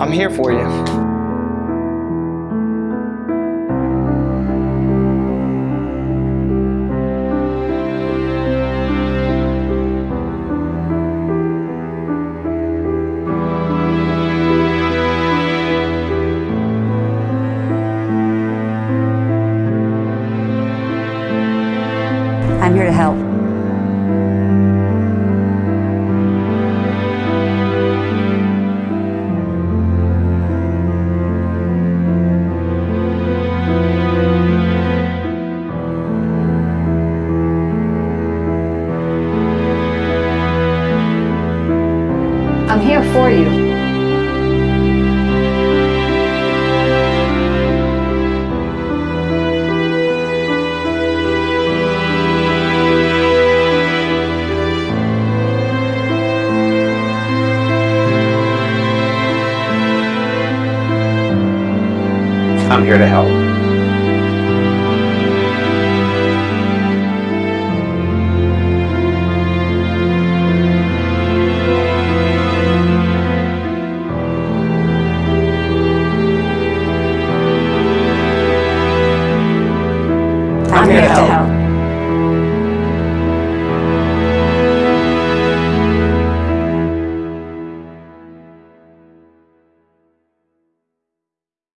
I'm here for you. I'm here to help. I'm here for you. I'm here to help. I'm here to help.